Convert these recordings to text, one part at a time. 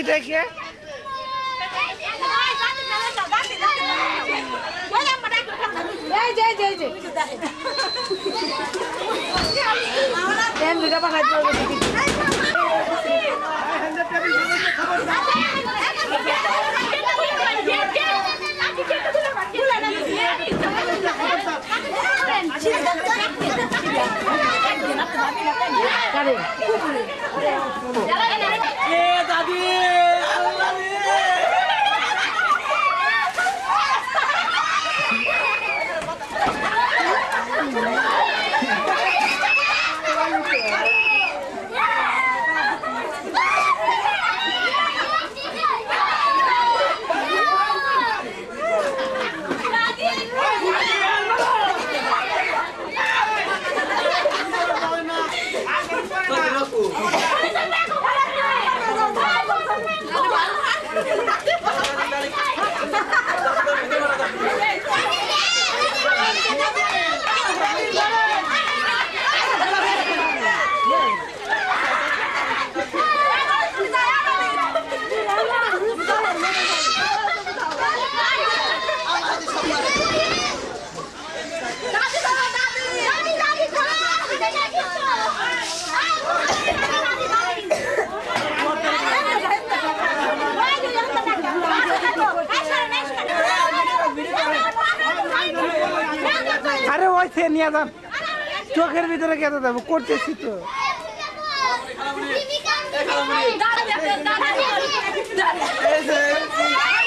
সেটা কে এই যে এই যে এই যে এম দুটা বানাই দিও কারে এ দাদি আল্লাহ রে আরে ওই সে নিয়ে চোখের ভিতরে কেটে দেবো করতেছি তো। নিয়ে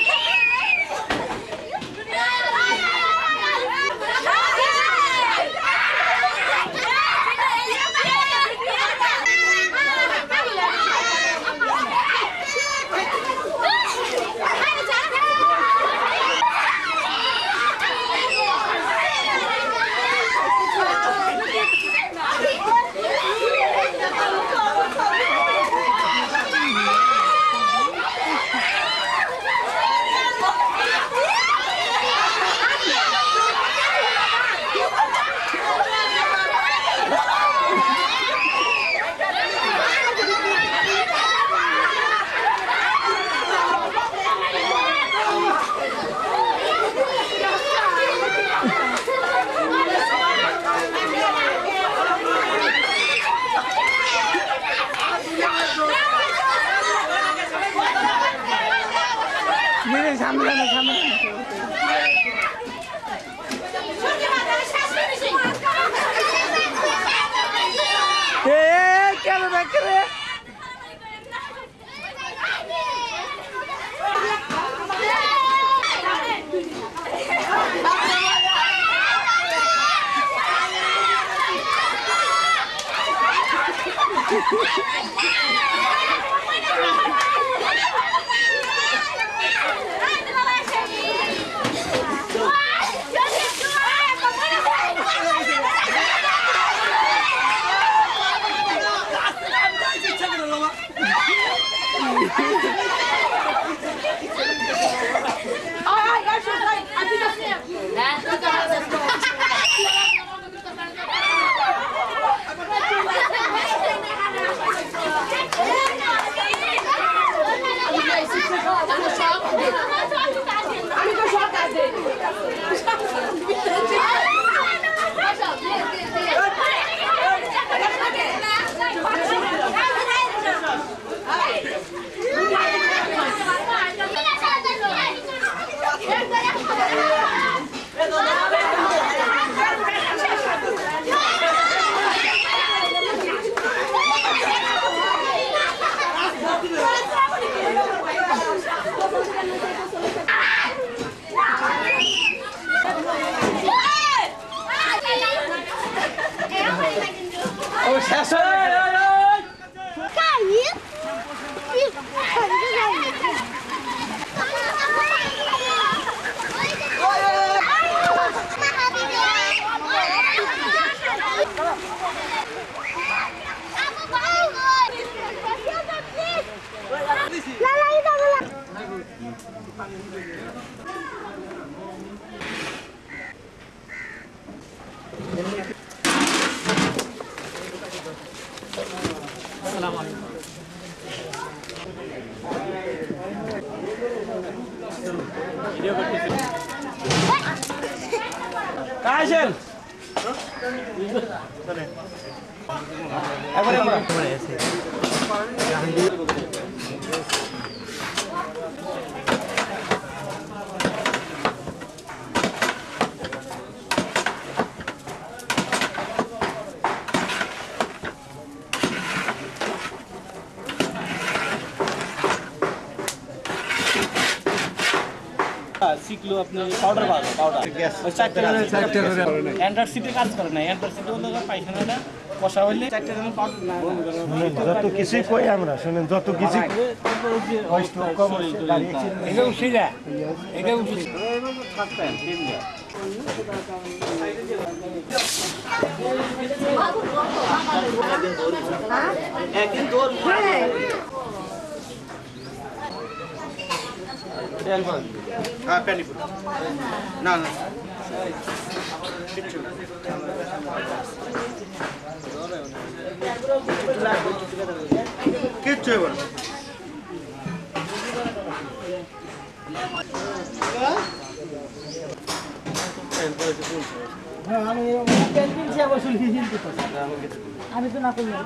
সামনে সামনে। কেন দেখে রে? আমি আসেন একবারে আমরা শিখলো আপনি পাউডার পাওয়া পাউডার ওই চারটে অ্যান্ড্রয়েড সিটে কাজ করে না অ্যান্ড্রয়েড সিটে হলো পায়খানাটা কষা হইলে যত কিছুই কই আমরা শুনেন যত কিছু এটা উঠিলা এটা একদিন তোর হ্যাঁ প্যানি না না। কিচ্ছু না। আমি তো না করলাম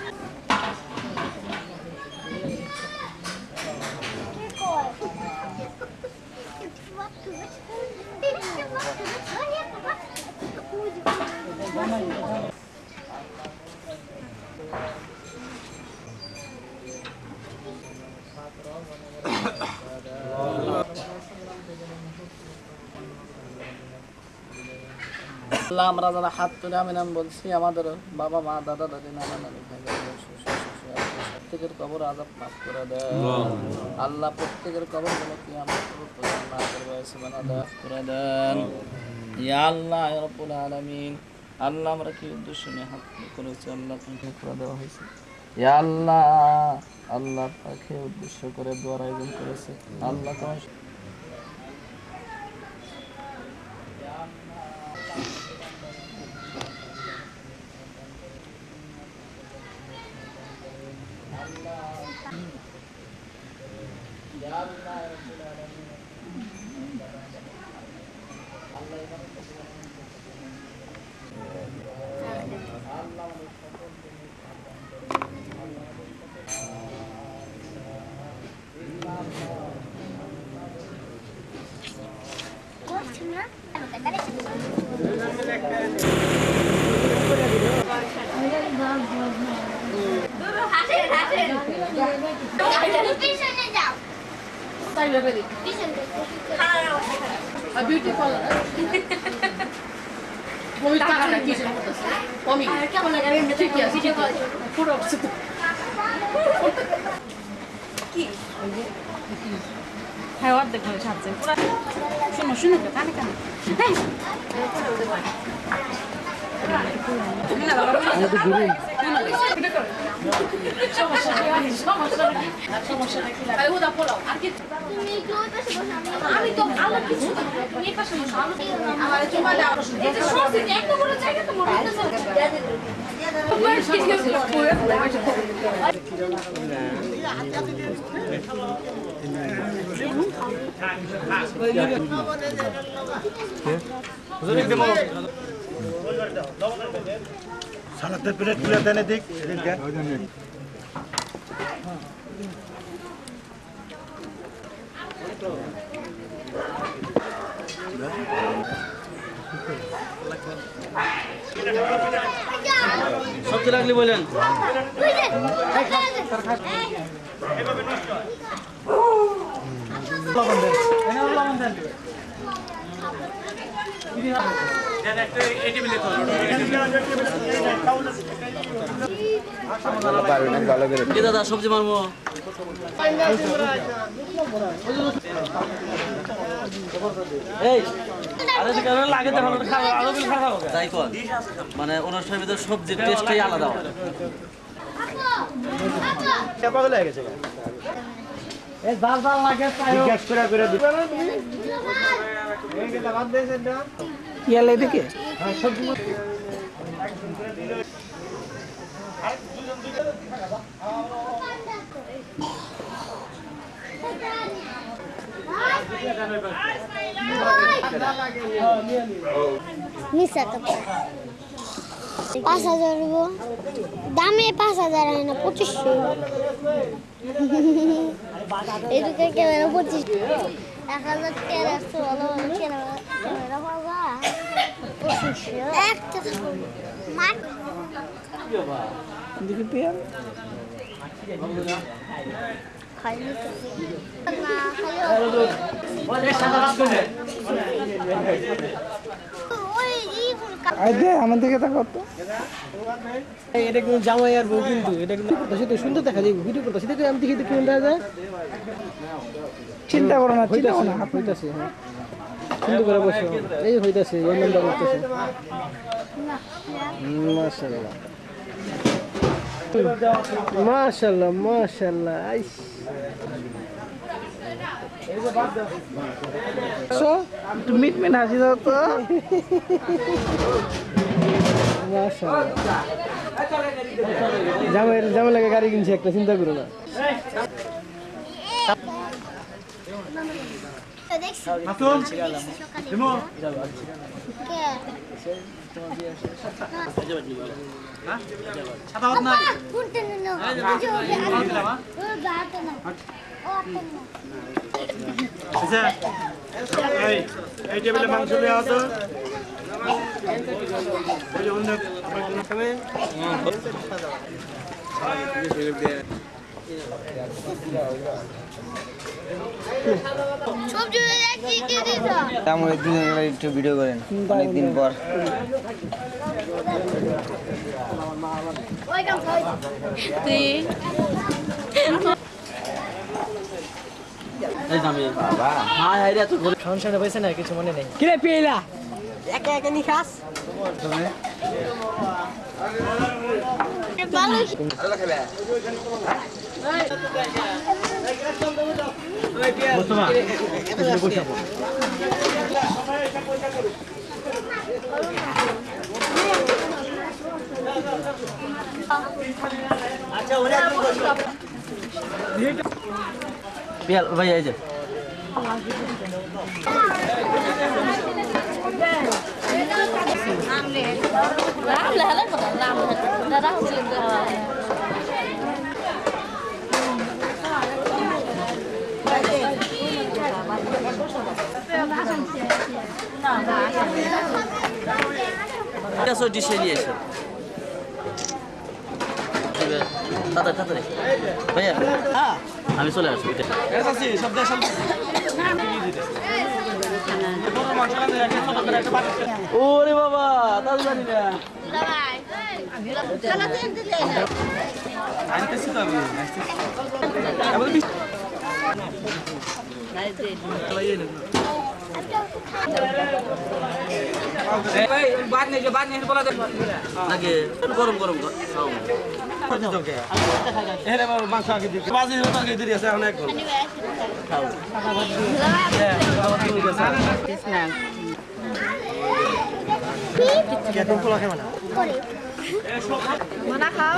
ব্যাংকার আল্লাহ আমরা যারা হাত তুলে আমি নাম বলছি আমাদের বাবা মা দাদা নানা নানি ভাই প্রত্যেকের কবর আজাব মাফ করে দেয়। আল্লাহ। প্রত্যেকের কবরগুলো কি আমরা না করব সুবান আদাব করে দেন। ইয়া আল্লাহ আলামিন। আল্লাহ আমরা কি উদ্দেশ্য নিয়ে হাত করেছি? আল্লাহ তুমি করে দেওয়া হয়েছে। ইয়া আল্লাহ আল্লাহ তাকে উদ্দেশ্য করে দোয়ার আয়োজন করেছে। আল্লাহ তোমার লাগে আমি ঠিক আছে ঠিক আছে পুরো অবস্থিত হ্যাঁ অর্ধেক ছাড়ছে পুরো শোনো শুনো তো কানে কানে কি আমি তো ভালো কিছু আমার তোমার আরও শুনতে এটা সরছি এত বড় জায়গা সবজি লাগলে বলেন। দাদা সবজি মারবো? এই মানে অনুষ্ঠানের ভিতরে সবজির টেস্টটাই আলাদা হয় পাগল হয়ে গেছে এই জাল জাল লাগে তাই গ্যাস করে করে দিই ইয়ালে দেখে পাঁচ হাজার দামে পাঁচ হাজার হয় না, পঁচিশশো। এদিকে ক্যামেরা পঁচিশ। এক হাজার তেরোশো ভালো ক্যামেরা পাবা পঁচিশশো মাঠ দেখি পেয়ার খাইনি আমার দিকে তাকাও তো। এটা কিন্তু জামাই আর বউ কিন্তু এটা কিন্তু করতেছে তো সুন্দর দেখা যায় ভিডিও করতেছে দেখে আমি দেখি দেখি দেখা যায়। চিন্তা করো না চিন্তা করো না। হাত হইতাছে সুন্দর করে বসে। এই হইতাছে এই নামটা করতেছে। মাশাআল্লাহ। মাশাআল্লাহ মাশাআল্লাহ আইস। সো একটু মিট মিট হাসি দাও তো। জামাই লাগে গাড়ি কিনছি একটা চিন্তা করো না। দেখছি। হাত আচ্ছা এই টেবিলে মাংস লিয়ে আসো। ওই যে অন্য তারপরে দুজনে একটু ভিডিও করেন অনেকদিন পর। সংসারে না কিছু মনে নেই কিরে পেলা? একা একা নি খাস? ভালো। বিয়াল ভাই এই যে। লেহালে কথা রাম দাদা ডিশে নিয়ে এসে। তাড়াতাড়ি তাড়াতাড়ি। ভাইয়া আমি চলে আসব ওরে বাবা জানি না। তো গরম গরম এখানে মাংস আগে দিই বাজি তাকে দিয়ে আছে অনেক গল কেতন পোলা খাবে না মনা খাও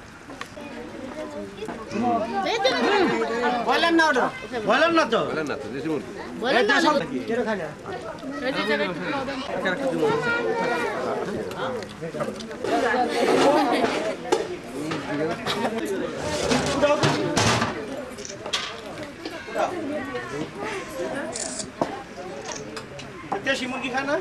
काफी দেখা সবজি দাও হ্যাঁ লাগলো ধরো আমি আমি কষ্ট নিব বলেন না ওটা বলেন না তো দেশি মুরগি খায় না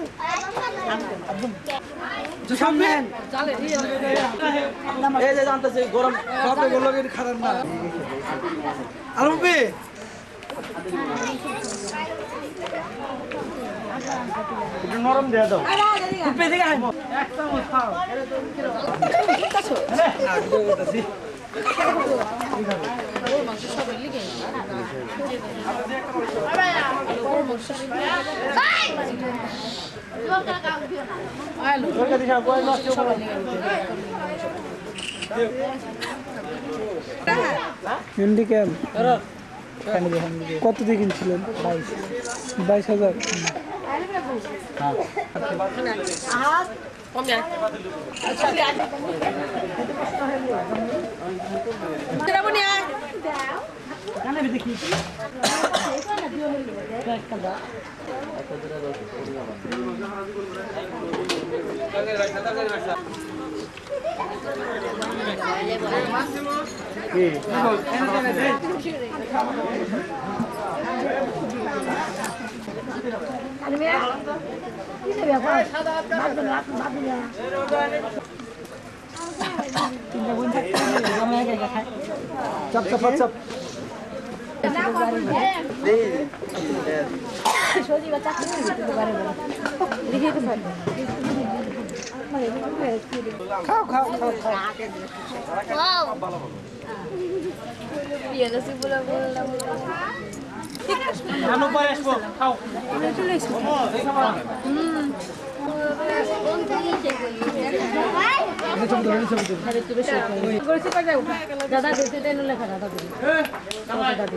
এই যে জানতেছি গরম কাপড়গুলো খারাপ না আলমপি নরম দিয়ে দাও হ্যান্ডিক্যাম কত দিয়ে কিনছিলেন? বাইশ। বাইশ হাজার? কি চাপ চাপ চাপ খাও। খাও খাও খাও खानु पर्यो यसको खाऊ दादा देते देनु लेखा दादा दादा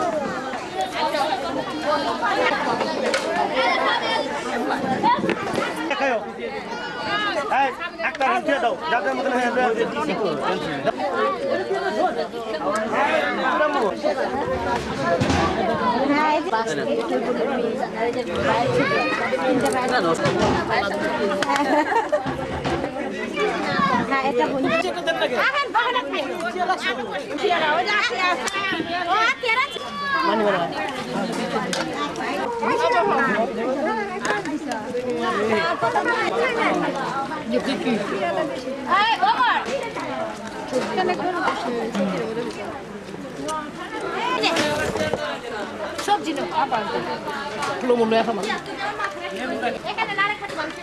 একটা দিয়ে দাও যাদের মতন হয়ে হ্যাঁ এটা নাও আবার কিলো মূল্য এখন এখানে নারে খাতে মাংস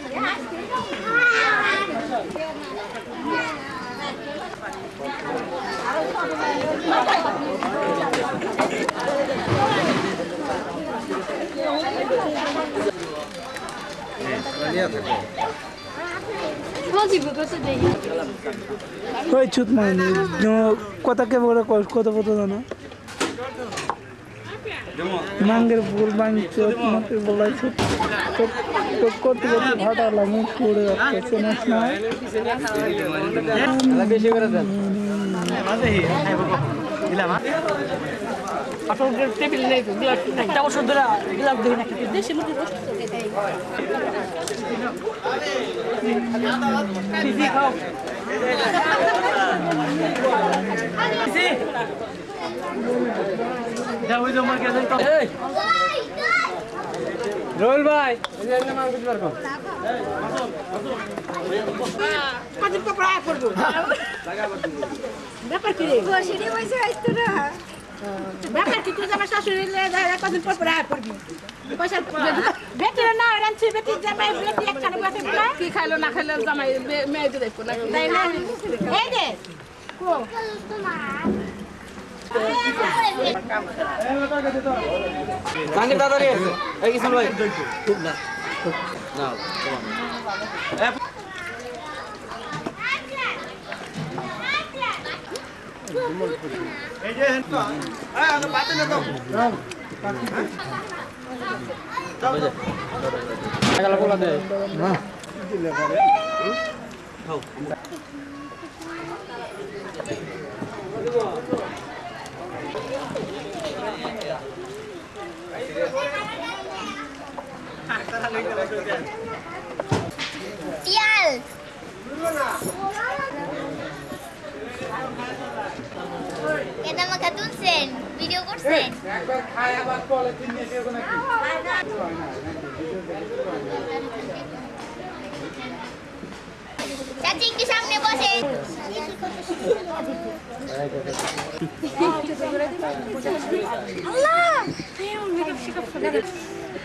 ওই চুত মানে কথা কে বলে কত কত জানো? মাঙ্গের চোট মাকে বলাই তো করতে করতে না বেশি করে দেন দিলাম টেবিল নেই তো গ্লাস একটা বছর ধরে গ্লাস না দেশি ওই তোমার কাছে রোল ভাই। আসতো না ব্যাপার কি তুই আমার শাশুড়ি কদিন পর পরে আয় পয়সা বেটির না রাঁধছি বেটির জামাই বেটি একখানে বসে কি খাইলো না খাইলো জামাই মেয়ে দিলে না এই যে কো জাহাঙ্গীর তাড়াতাড়ি আছে। এই কিছু ভাই। পিয়াল। এটা তুলছেন ভিডিও করছেন। চাচি একটু সামনে বসে।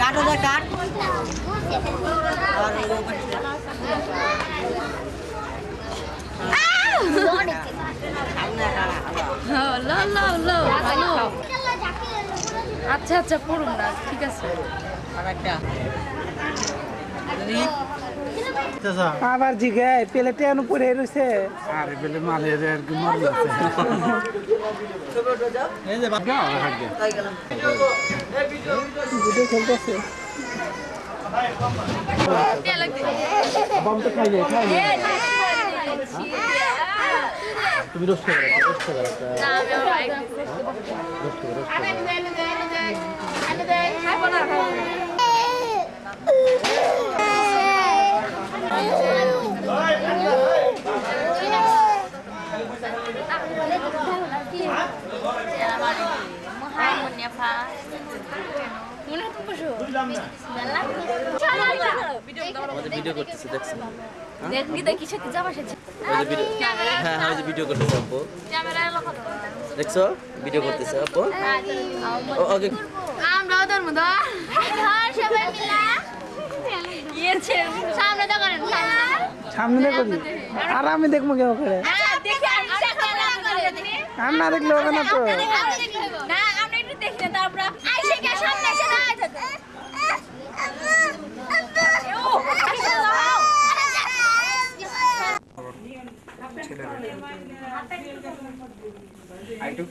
কাটো দা কাট আচ্ছা আচ্ছা পড়ুন না ঠিক আছে। আরেকটা আবার জিগায় পেলে টেন পরে রয়েছে আরে বেলে মালের আর কি তাই গেলাম ভিডিও খেলতেছে ভিডিও করতেছে দেখছেন? দেখবি দেখি সাথে যাবার সাথে হ্যাঁ হ্যাঁ ভিডিও করতেছে আপু। দেখছ? ভিডিও করতেছে আপু। ওকে আমরাও তোর মতো সবাই মিলা। ইয়েছে সামনে তো করেন সামনে দেখো আর আমি দেখব কেউ করে ক্যামেরা করে আর না দেখলে হবে না তো। না আমরা একটু